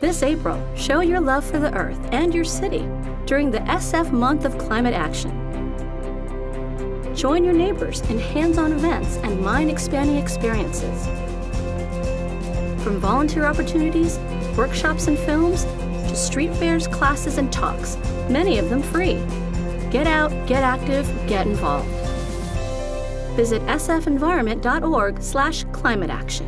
This April, show your love for the Earth and your city during the SF Month of Climate Action. Join your neighbors in hands-on events and mind-expanding experiences. From volunteer opportunities, workshops and films, to street fairs, classes, and talks, many of them free. Get out, get active, get involved. Visit sfenvironment.org slash climate action.